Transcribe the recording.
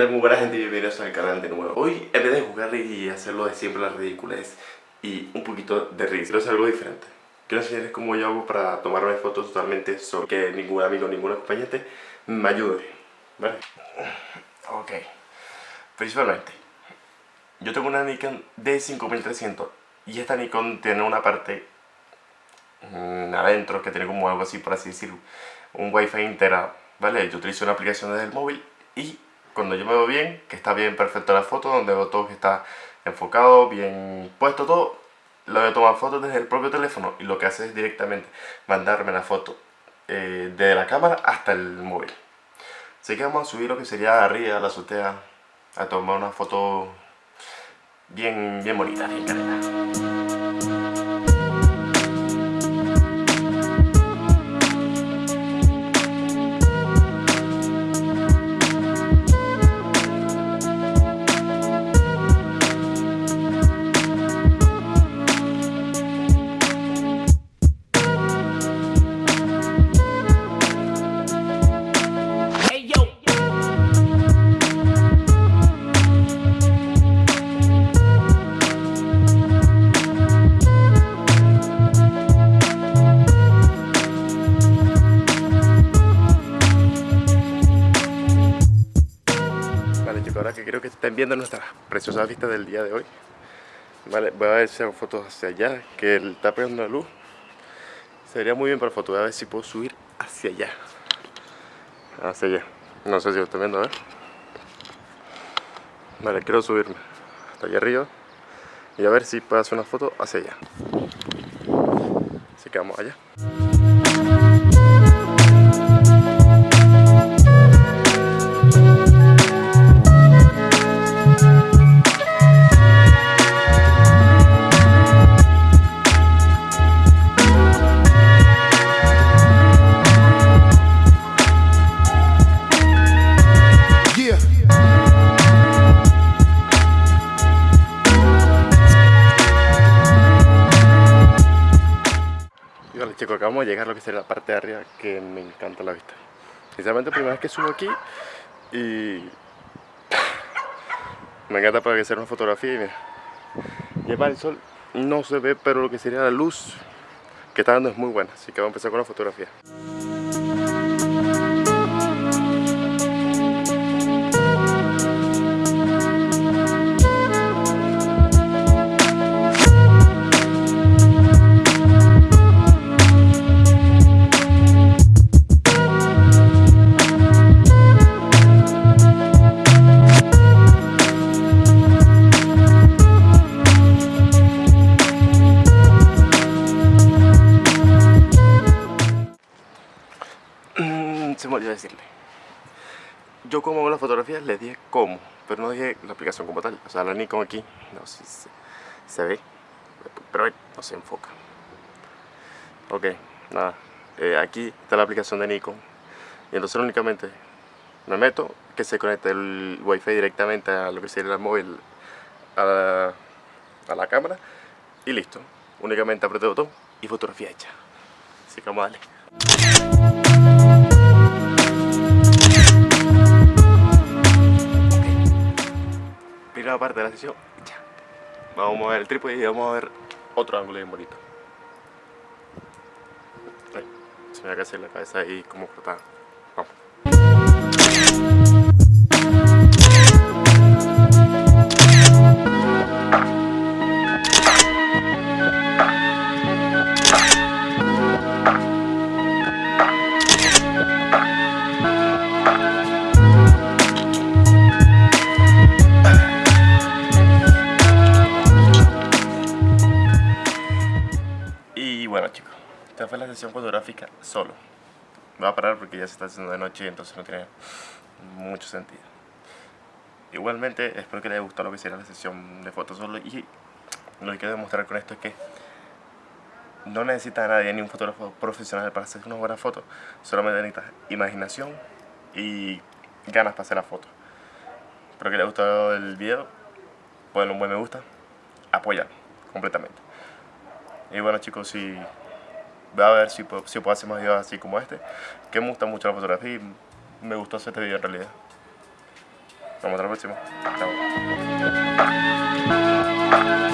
tal muy buena gente bienvenidos al canal de nuevo Hoy en vez de jugar y hacerlo de siempre las ridículas y un poquito de risa Quiero hacer algo diferente Quiero enseñarles cómo yo hago para tomarme fotos totalmente solo Que ningún amigo, ningún acompañante me ayude ¿Vale? Ok Principalmente Yo tengo una Nikon D5300 Y esta Nikon tiene una parte mmm, Adentro que tiene como algo así por así decirlo Un wifi integrado ¿Vale? Yo utilizo una aplicación desde el móvil y cuando yo me veo bien, que está bien perfecta la foto, donde veo todo que está enfocado, bien puesto todo, lo voy a tomar fotos desde el propio teléfono y lo que hace es directamente mandarme la foto eh, desde la cámara hasta el móvil. Así que vamos a subir lo que sería arriba, la azotea, a tomar una foto bien, bien bonita, bien careta. Ahora que creo que estén viendo nuestra preciosa vista del día de hoy. Vale, voy a hago fotos hacia allá, que está pegando la luz. Sería muy bien para foto, voy a ver si puedo subir hacia allá. Hacia allá, no sé si lo están viendo, a ver. Vale, quiero subirme hasta allá arriba Y a ver si puedo hacer una foto hacia allá. Así que vamos allá chicos, acabamos de llegar a lo que sería la parte de arriba que me encanta la vista. Sinceramente primera vez que subo aquí y me encanta para sea una fotografía y mira. Lleva el sol, no se ve pero lo que sería la luz que está dando es muy buena Así que vamos a empezar con la fotografía me olvidó decirle. Yo como hago las fotografías le dije cómo, pero no dije la aplicación como tal. O sea, la Nikon aquí, no sé si se, ve, pero no se enfoca. Ok, nada. Eh, aquí está la aplicación de Nikon. Y entonces únicamente me meto, que se conecte el wifi directamente a lo que sería el móvil, a la, a la cámara y listo. Únicamente aprieto el botón y fotografía hecha. Así que vamos a darle. Parte de la sesión ya. Vamos a mover el trípode y vamos a ver otro ángulo bien bonito. se me va a hacer la cabeza ahí como cortada. Esta fue la sesión fotográfica solo. Voy a parar porque ya se está haciendo de noche, entonces no tiene mucho sentido. Igualmente, espero que les haya gustado lo que será la sesión de fotos solo y lo que quiero demostrar con esto es que no necesita a nadie, ni un fotógrafo profesional para hacer una buena foto. Solamente necesitas imaginación y ganas para hacer la foto. Espero que les haya gustado el video. Ponle un buen me gusta. Apoyan completamente. Y bueno chicos, si voy a ver si puedo, si puedo hacer más videos así como este, que me gusta mucho la fotografía y me gustó hacer este video en realidad. Nos vemos hasta la próxima. Chao.